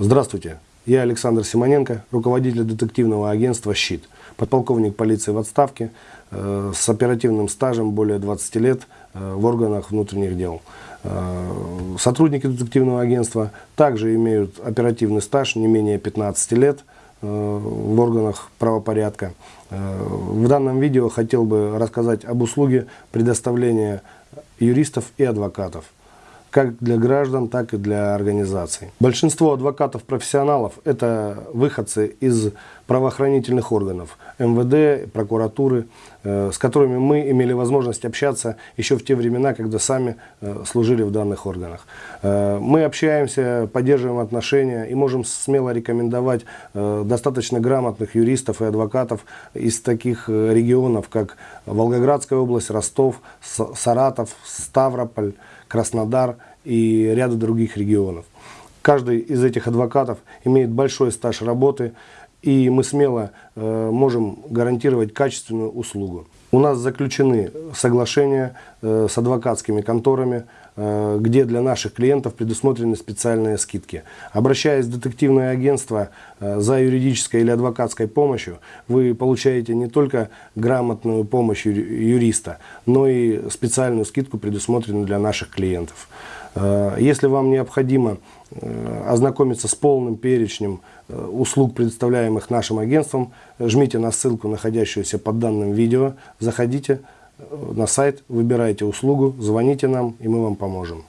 Здравствуйте, я Александр Симоненко, руководитель детективного агентства «Щит», подполковник полиции в отставке, э, с оперативным стажем более 20 лет э, в органах внутренних дел. Э, сотрудники детективного агентства также имеют оперативный стаж не менее 15 лет в органах правопорядка. В данном видео хотел бы рассказать об услуге предоставления юристов и адвокатов – как для граждан, так и для организаций. Большинство адвокатов-профессионалов – это выходцы из правоохранительных органов, МВД, прокуратуры, э, с которыми мы имели возможность общаться еще в те времена, когда сами э, служили в данных органах. Э, мы общаемся, поддерживаем отношения и можем смело рекомендовать достаточно грамотных юристов и адвокатов из таких регионов, как Волгоградская область, Ростов, Саратов, Ставрополь, Краснодар и ряда других регионов. Каждый из этих адвокатов имеет большой стаж работы, и мы смело э, можем гарантировать качественную услугу. У нас заключены соглашения э, с адвокатскими конторами, э, где для наших клиентов предусмотрены специальные скидки. Обращаясь в детективное агентство за юридической или адвокатской помощью, вы получаете не только грамотную помощь юриста, но и специальную скидку, предусмотренную для наших клиентов. Э, если вам необходимо э, ознакомиться с полным перечнем э, услуг, предоставляемых нашим агентством, жмите на ссылку, находящуюся под данным видео, заходите на сайт, выбирайте услугу, звоните нам, и мы вам поможем.